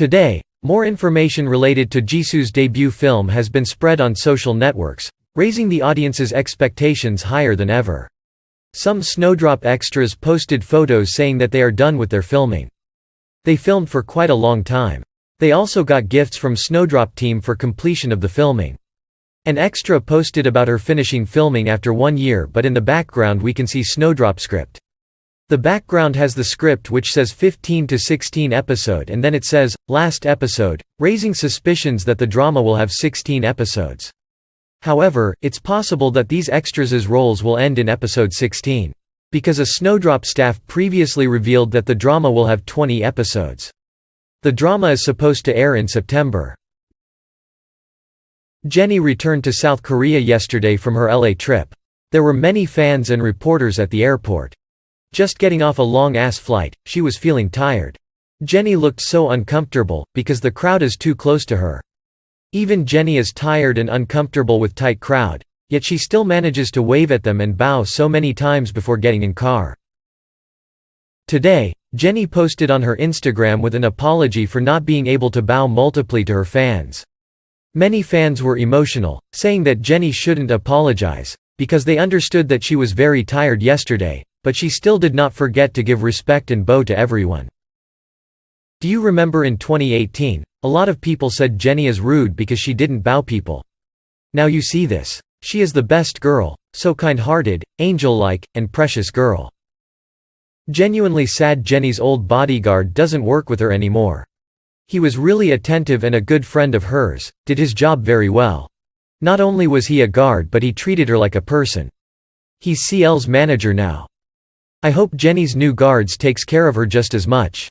Today, more information related to Jisoo's debut film has been spread on social networks, raising the audience's expectations higher than ever. Some Snowdrop extras posted photos saying that they are done with their filming. They filmed for quite a long time. They also got gifts from Snowdrop team for completion of the filming. An extra posted about her finishing filming after one year but in the background we can see Snowdrop script. The background has the script which says 15 to 16 episode and then it says, last episode, raising suspicions that the drama will have 16 episodes. However, it's possible that these extras' roles will end in episode 16. Because a Snowdrop staff previously revealed that the drama will have 20 episodes. The drama is supposed to air in September. Jennie returned to South Korea yesterday from her LA trip. There were many fans and reporters at the airport. Just getting off a long-ass flight, she was feeling tired. Jennie looked so uncomfortable, because the crowd is too close to her. Even Jennie is tired and uncomfortable with tight crowd, yet she still manages to wave at them and bow so many times before getting in car. Today, Jennie posted on her Instagram with an apology for not being able to bow multiply to her fans. Many fans were emotional, saying that Jennie shouldn't apologize, because they understood that she was very tired yesterday, but she still did not forget to give respect and bow to everyone. Do you remember in 2018, a lot of people said Jennie is rude because she didn't bow people. Now you see this. She is the best girl, so kind-hearted, angel-like, and precious girl. Genuinely sad Jennie's old bodyguard doesn't work with her anymore. He was really attentive and a good friend of hers, did his job very well. Not only was he a guard but he treated her like a person. He's CL's manager now. I hope Jennie's new guards takes care of her just as much.